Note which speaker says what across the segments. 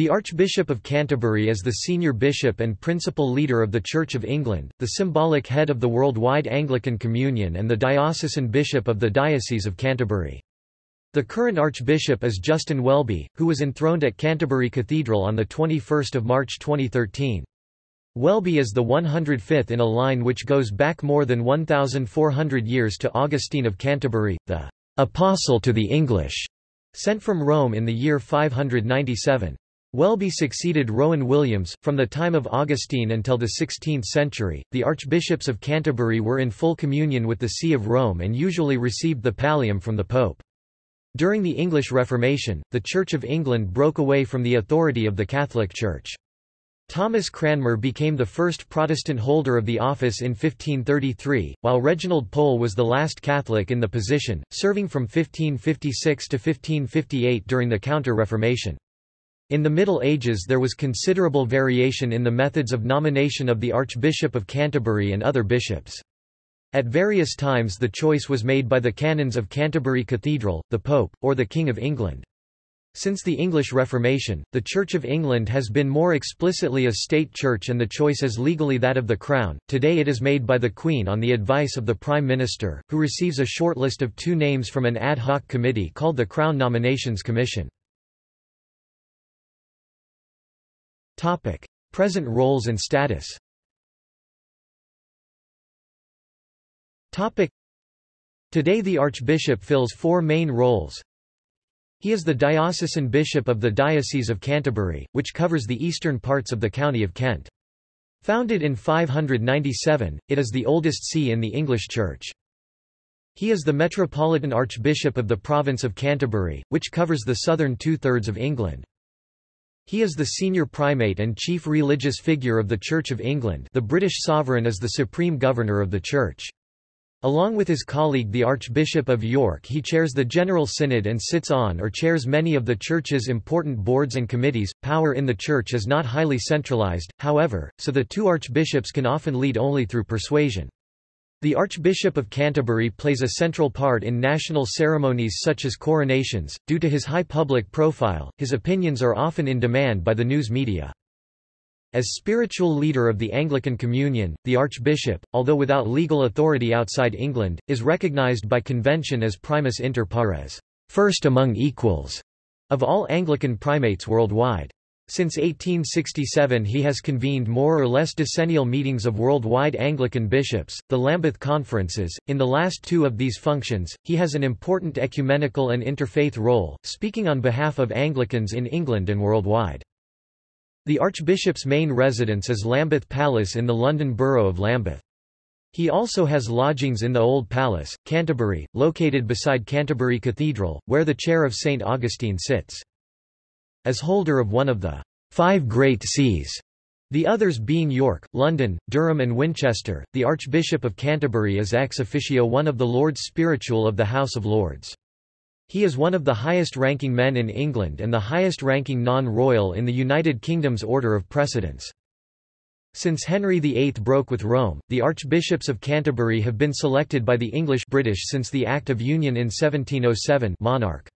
Speaker 1: The Archbishop of Canterbury is the senior bishop and principal leader of the Church of England, the symbolic head of the worldwide Anglican Communion and the diocesan bishop of the Diocese of Canterbury. The current archbishop is Justin Welby, who was enthroned at Canterbury Cathedral on 21 March 2013. Welby is the 105th in a line which goes back more than 1,400 years to Augustine of Canterbury, the «apostle to the English», sent from Rome in the year 597. Welby succeeded Rowan Williams. From the time of Augustine until the 16th century, the archbishops of Canterbury were in full communion with the See of Rome and usually received the pallium from the Pope. During the English Reformation, the Church of England broke away from the authority of the Catholic Church. Thomas Cranmer became the first Protestant holder of the office in 1533, while Reginald Pole was the last Catholic in the position, serving from 1556 to 1558 during the Counter-Reformation. In the Middle Ages there was considerable variation in the methods of nomination of the Archbishop of Canterbury and other bishops. At various times the choice was made by the canons of Canterbury Cathedral, the Pope, or the King of England. Since the English Reformation, the Church of England has been more explicitly a state church and the choice is legally that of the Crown. Today it is made by the Queen on the advice of the Prime Minister, who receives a short list of two names from an ad hoc committee called the Crown Nominations Commission. Topic. Present roles and status Topic. Today the Archbishop fills four main roles. He is the diocesan bishop of the Diocese of Canterbury, which covers the eastern parts of the county of Kent. Founded in 597, it is the oldest see in the English Church. He is the Metropolitan Archbishop of the province of Canterbury, which covers the southern two-thirds of England. He is the senior primate and chief religious figure of the Church of England the British sovereign is the supreme governor of the Church. Along with his colleague the Archbishop of York he chairs the General Synod and sits on or chairs many of the Church's important boards and committees. Power in the Church is not highly centralized, however, so the two archbishops can often lead only through persuasion. The Archbishop of Canterbury plays a central part in national ceremonies such as coronations. Due to his high public profile, his opinions are often in demand by the news media. As spiritual leader of the Anglican Communion, the Archbishop, although without legal authority outside England, is recognized by convention as primus inter pares, first among equals, of all Anglican primates worldwide. Since 1867 he has convened more or less decennial meetings of worldwide Anglican bishops, the Lambeth Conferences. In the last two of these functions, he has an important ecumenical and interfaith role, speaking on behalf of Anglicans in England and worldwide. The Archbishop's main residence is Lambeth Palace in the London Borough of Lambeth. He also has lodgings in the Old Palace, Canterbury, located beside Canterbury Cathedral, where the chair of St. Augustine sits. As holder of one of the five great sees, the others being York, London, Durham and Winchester, the Archbishop of Canterbury is ex officio one of the Lords Spiritual of the House of Lords. He is one of the highest-ranking men in England and the highest-ranking non-royal in the United Kingdom's order of precedence. Since Henry VIII broke with Rome, the archbishops of Canterbury have been selected by the English British since the Act of Union in 1707 monarch.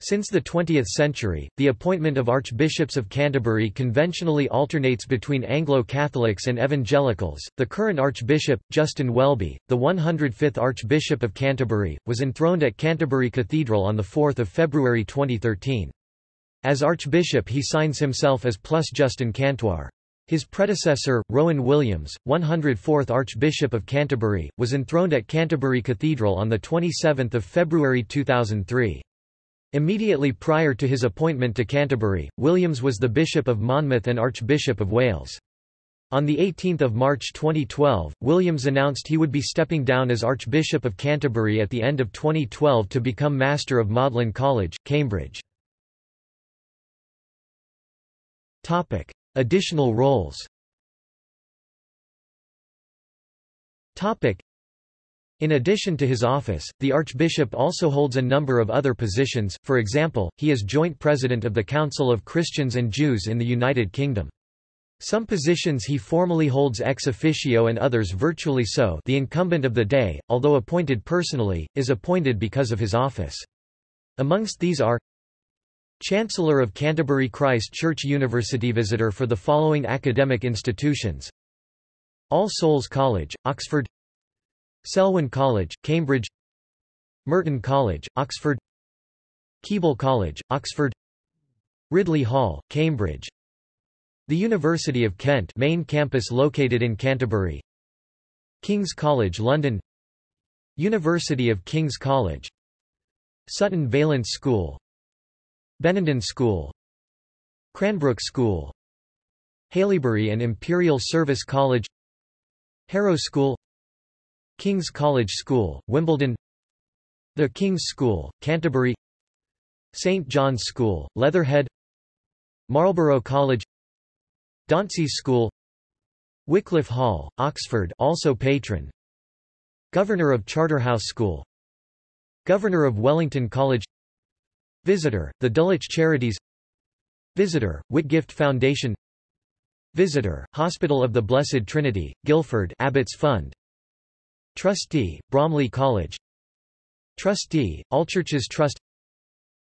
Speaker 1: Since the 20th century, the appointment of archbishops of Canterbury conventionally alternates between Anglo-Catholics and Evangelicals. The current archbishop, Justin Welby, the 105th Archbishop of Canterbury, was enthroned at Canterbury Cathedral on 4 February 2013. As archbishop he signs himself as plus Justin Cantuar. His predecessor, Rowan Williams, 104th Archbishop of Canterbury, was enthroned at Canterbury Cathedral on 27 February 2003. Immediately prior to his appointment to Canterbury, Williams was the Bishop of Monmouth and Archbishop of Wales. On 18 March 2012, Williams announced he would be stepping down as Archbishop of Canterbury at the end of 2012 to become Master of Magdalene College, Cambridge. Topic. Additional roles in addition to his office, the archbishop also holds a number of other positions, for example, he is joint president of the Council of Christians and Jews in the United Kingdom. Some positions he formally holds ex officio and others virtually so the incumbent of the day, although appointed personally, is appointed because of his office. Amongst these are Chancellor of Canterbury Christ Church University Visitor for the following academic institutions All Souls College, Oxford Selwyn College, Cambridge Merton College, Oxford Keble College, Oxford Ridley Hall, Cambridge The University of Kent main campus located in Canterbury King's College London University of King's College Sutton Valence School Benenden School Cranbrook School Haileybury and Imperial Service College Harrow School King's College School, Wimbledon The King's School, Canterbury St. John's School, Leatherhead Marlborough College Dauntsey's School Wycliffe Hall, Oxford also patron Governor of Charterhouse School Governor of Wellington College Visitor, the Dulwich Charities Visitor, Whitgift Foundation Visitor, Hospital of the Blessed Trinity, Guildford Abbott's Fund Trustee, Bromley College. Trustee, Allchurches Trust.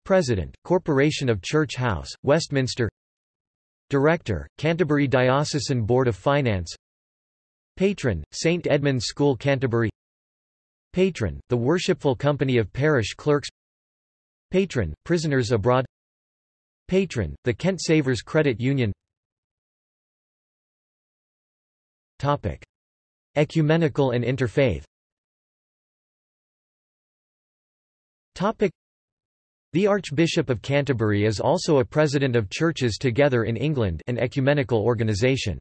Speaker 1: President, Corporation of Church House, Westminster. Director, Canterbury Diocesan Board of Finance. Patron, St Edmund's School Canterbury. Patron, the Worshipful Company of Parish Clerks. Patron, Prisoners Abroad. Patron, the Kent Savers Credit Union. Topic. Ecumenical and interfaith. The Archbishop of Canterbury is also a president of Churches Together in England an ecumenical organisation.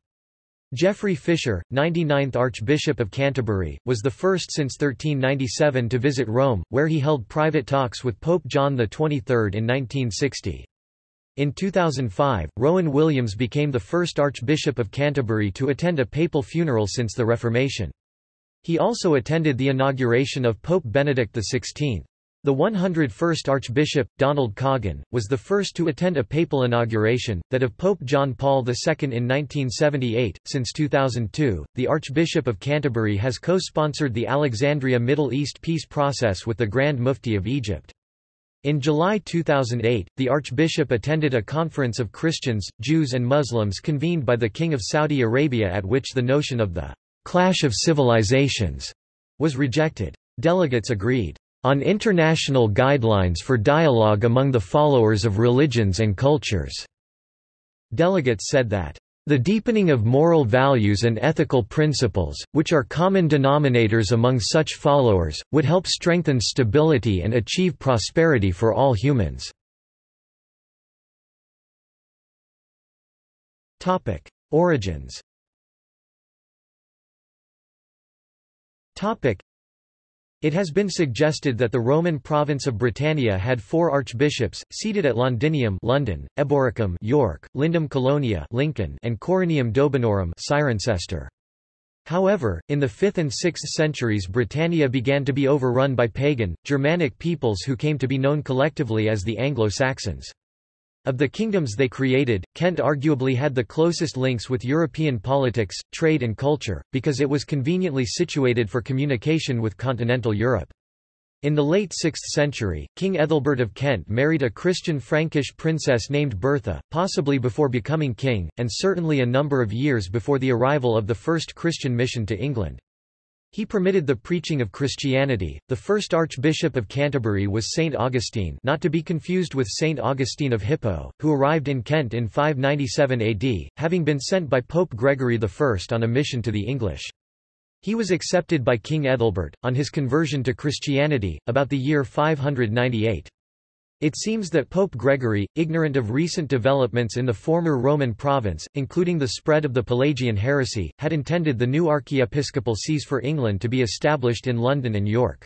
Speaker 1: Geoffrey Fisher, 99th Archbishop of Canterbury, was the first since 1397 to visit Rome, where he held private talks with Pope John XXIII in 1960. In 2005, Rowan Williams became the first Archbishop of Canterbury to attend a papal funeral since the Reformation. He also attended the inauguration of Pope Benedict XVI. The 101st Archbishop, Donald Coggan, was the first to attend a papal inauguration, that of Pope John Paul II in 1978. Since 2002, the Archbishop of Canterbury has co-sponsored the Alexandria Middle East peace process with the Grand Mufti of Egypt. In July 2008, the Archbishop attended a conference of Christians, Jews and Muslims convened by the King of Saudi Arabia at which the notion of the clash of civilizations was rejected. Delegates agreed on international guidelines for dialogue among the followers of religions and cultures." Delegates said that, "...the deepening of moral values and ethical principles, which are common denominators among such followers, would help strengthen stability and achieve prosperity for all humans." Origins it has been suggested that the Roman province of Britannia had four archbishops, seated at Londinium London, Eboracum York, Lindum Colonia Lincoln, and Corinium Dobunnorum Cirencester. However, in the 5th and 6th centuries Britannia began to be overrun by pagan, Germanic peoples who came to be known collectively as the Anglo-Saxons. Of the kingdoms they created, Kent arguably had the closest links with European politics, trade and culture, because it was conveniently situated for communication with continental Europe. In the late 6th century, King Ethelbert of Kent married a Christian Frankish princess named Bertha, possibly before becoming king, and certainly a number of years before the arrival of the first Christian mission to England. He permitted the preaching of Christianity. The first Archbishop of Canterbury was Saint Augustine, not to be confused with Saint Augustine of Hippo, who arrived in Kent in 597 AD, having been sent by Pope Gregory I on a mission to the English. He was accepted by King Ethelbert, on his conversion to Christianity, about the year 598. It seems that Pope Gregory, ignorant of recent developments in the former Roman province, including the spread of the Pelagian heresy, had intended the new archiepiscopal sees for England to be established in London and York.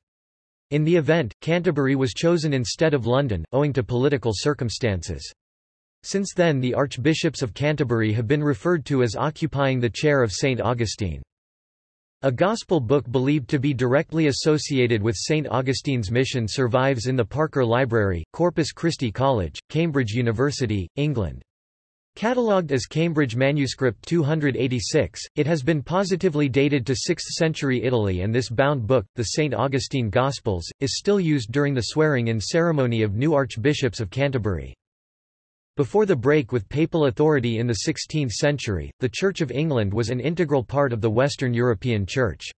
Speaker 1: In the event, Canterbury was chosen instead of London, owing to political circumstances. Since then the archbishops of Canterbury have been referred to as occupying the chair of St. Augustine. A Gospel book believed to be directly associated with St. Augustine's mission survives in the Parker Library, Corpus Christi College, Cambridge University, England. Catalogued as Cambridge Manuscript 286, it has been positively dated to 6th century Italy and this bound book, the St. Augustine Gospels, is still used during the swearing-in ceremony of new archbishops of Canterbury. Before the break with papal authority in the 16th century, the Church of England was an integral part of the Western European Church.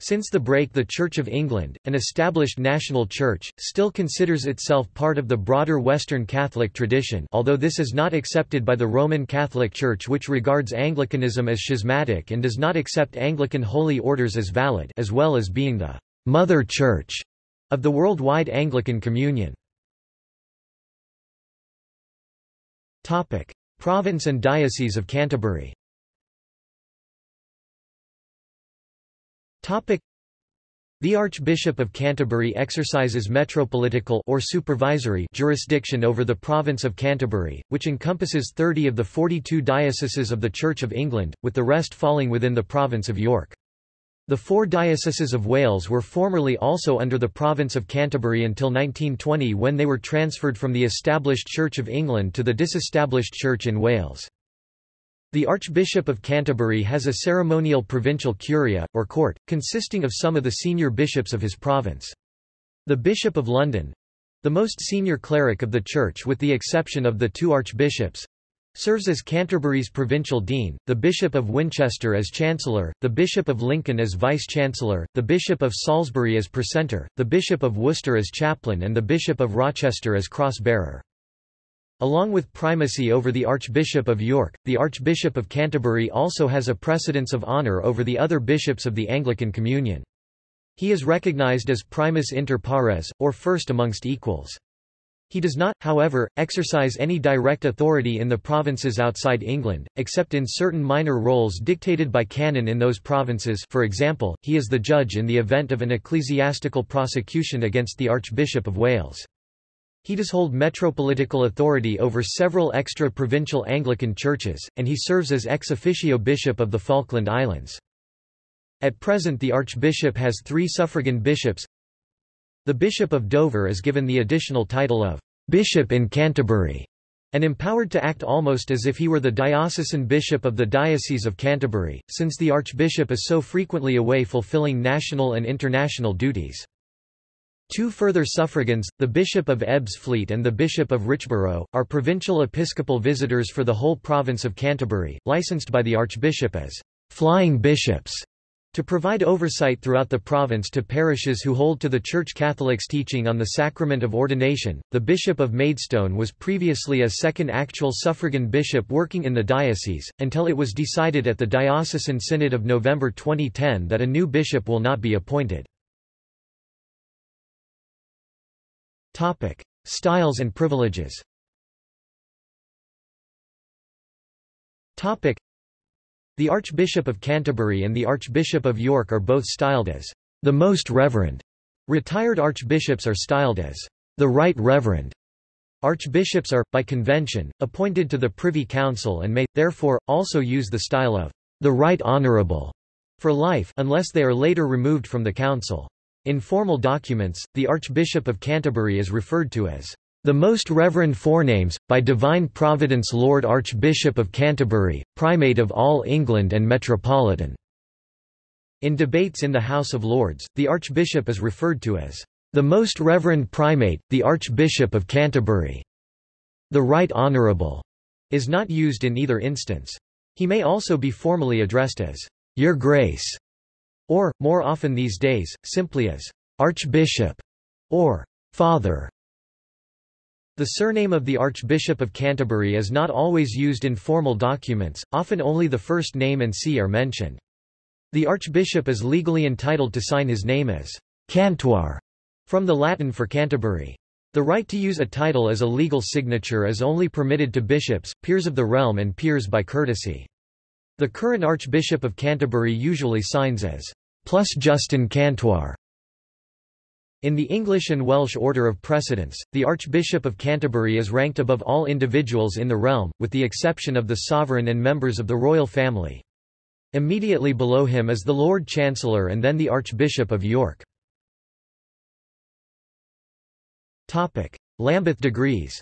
Speaker 1: Since the break the Church of England, an established national church, still considers itself part of the broader Western Catholic tradition although this is not accepted by the Roman Catholic Church which regards Anglicanism as schismatic and does not accept Anglican holy orders as valid as well as being the «mother church» of the worldwide Anglican Communion. Province and Diocese of Canterbury Topic. The Archbishop of Canterbury exercises metropolitical or supervisory jurisdiction over the province of Canterbury, which encompasses 30 of the 42 dioceses of the Church of England, with the rest falling within the province of York. The four dioceses of Wales were formerly also under the province of Canterbury until 1920 when they were transferred from the established Church of England to the disestablished Church in Wales. The Archbishop of Canterbury has a ceremonial provincial curia, or court, consisting of some of the senior bishops of his province. The Bishop of London—the most senior cleric of the Church with the exception of the two archbishops, serves as Canterbury's provincial dean, the Bishop of Winchester as Chancellor, the Bishop of Lincoln as Vice-Chancellor, the Bishop of Salisbury as Precentor, the Bishop of Worcester as Chaplain and the Bishop of Rochester as Cross-Bearer. Along with primacy over the Archbishop of York, the Archbishop of Canterbury also has a precedence of honour over the other bishops of the Anglican Communion. He is recognized as primus inter pares, or first amongst equals. He does not, however, exercise any direct authority in the provinces outside England, except in certain minor roles dictated by canon in those provinces for example, he is the judge in the event of an ecclesiastical prosecution against the Archbishop of Wales. He does hold metropolitical authority over several extra-provincial Anglican churches, and he serves as ex officio bishop of the Falkland Islands. At present the archbishop has three suffragan bishops. The Bishop of Dover is given the additional title of Bishop in Canterbury, and empowered to act almost as if he were the diocesan bishop of the Diocese of Canterbury, since the archbishop is so frequently away fulfilling national and international duties. Two further suffragans, the Bishop of Ebbsfleet and the Bishop of Richborough, are provincial episcopal visitors for the whole province of Canterbury, licensed by the Archbishop as flying bishops to provide oversight throughout the province to parishes who hold to the Church Catholic's teaching on the sacrament of ordination. The Bishop of Maidstone was previously a second actual suffragan bishop working in the diocese, until it was decided at the Diocesan Synod of November 2010 that a new bishop will not be appointed. Styles and privileges. The Archbishop of Canterbury and the Archbishop of York are both styled as the Most Reverend. Retired archbishops are styled as the Right Reverend. Archbishops are, by convention, appointed to the Privy Council and may, therefore, also use the style of the Right Honourable for life unless they are later removed from the council. In formal documents, the Archbishop of Canterbury is referred to as the Most Reverend Forenames, by Divine Providence Lord Archbishop of Canterbury, Primate of all England and Metropolitan. In debates in the House of Lords, the Archbishop is referred to as the Most Reverend Primate, the Archbishop of Canterbury. The Right Honourable is not used in either instance. He may also be formally addressed as Your Grace or, more often these days, simply as Archbishop or Father. The surname of the Archbishop of Canterbury is not always used in formal documents, often only the first name and see are mentioned. The Archbishop is legally entitled to sign his name as Cantuar, from the Latin for Canterbury. The right to use a title as a legal signature is only permitted to bishops, peers of the realm and peers by courtesy. The current Archbishop of Canterbury usually signs as plus Justin Cantuar. In the English and Welsh order of precedence, the Archbishop of Canterbury is ranked above all individuals in the realm, with the exception of the sovereign and members of the royal family. Immediately below him is the Lord Chancellor and then the Archbishop of York. Topic. Lambeth degrees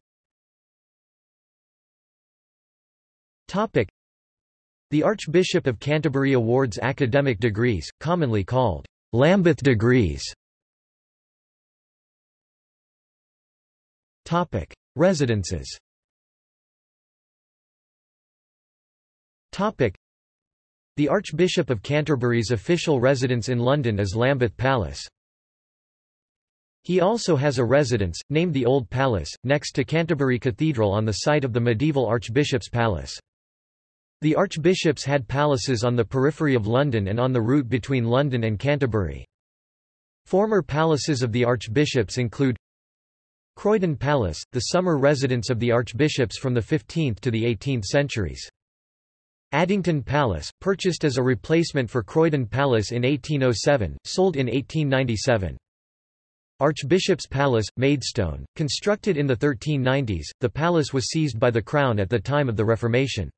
Speaker 1: Topic. the Archbishop of Canterbury awards academic degrees, commonly called Lambeth degrees. Topic: Residences. Topic: The Archbishop of Canterbury's official residence in London is Lambeth Palace. He also has a residence, named the Old Palace, next to Canterbury Cathedral on the site of the medieval Archbishop's Palace. The archbishops had palaces on the periphery of London and on the route between London and Canterbury. Former palaces of the archbishops include Croydon Palace, the summer residence of the archbishops from the 15th to the 18th centuries. Addington Palace, purchased as a replacement for Croydon Palace in 1807, sold in 1897. Archbishop's Palace, Maidstone, constructed in the 1390s, the palace was seized by the Crown at the time of the Reformation.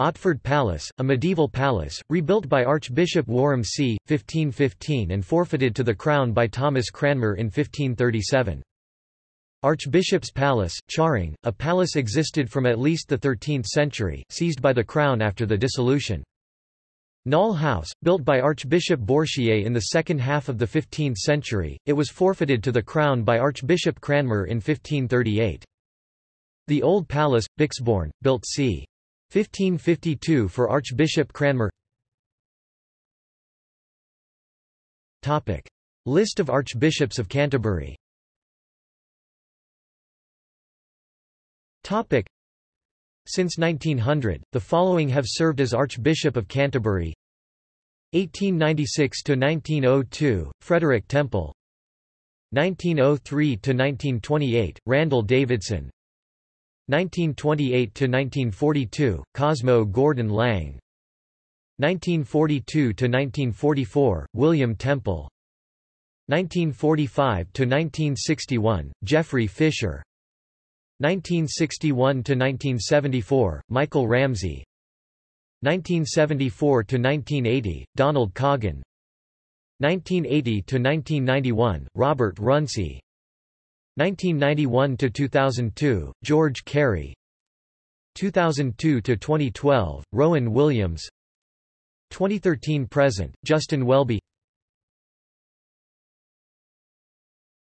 Speaker 1: Otford Palace, a medieval palace, rebuilt by Archbishop Warham c. 1515 and forfeited to the Crown by Thomas Cranmer in 1537. Archbishop's Palace, Charing, a palace existed from at least the 13th century, seized by the Crown after the dissolution. Knole House, built by Archbishop Bourchier in the second half of the 15th century, it was forfeited to the Crown by Archbishop Cranmer in 1538. The Old Palace, Bekesbourne, built c. 1552 for Archbishop Cranmer Topic. List of Archbishops of Canterbury Topic. Since 1900, the following have served as Archbishop of Canterbury. 1896–1902, Frederick Temple. 1903–1928, Randall Davidson. 1928–1942, Cosmo Gordon Lang. 1942–1944, William Temple. 1945–1961, Geoffrey Fisher 1961–1974, Michael Ramsey. 1974–1980, Donald Coggan 1980–1991, Robert Runcie 1991–2002, George Carey. 2002–2012, Rowan Williams. 2013–present, Justin Welby.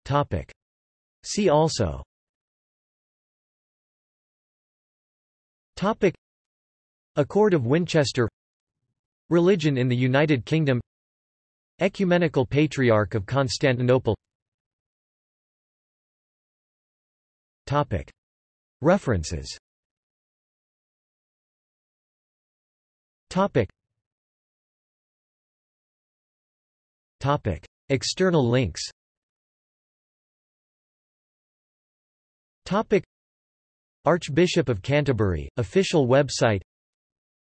Speaker 1: Topic. See also Topic. Accord of Winchester Religion in the United Kingdom Ecumenical Patriarch of Constantinople Topic. References Topic. Topic. External links Topic. Archbishop of Canterbury, official website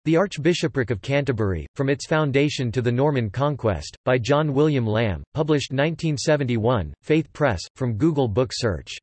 Speaker 1: The Archbishopric of Canterbury, From its Foundation to the Norman Conquest, by John William Lamb, published 1971, Faith Press, from Google Book Search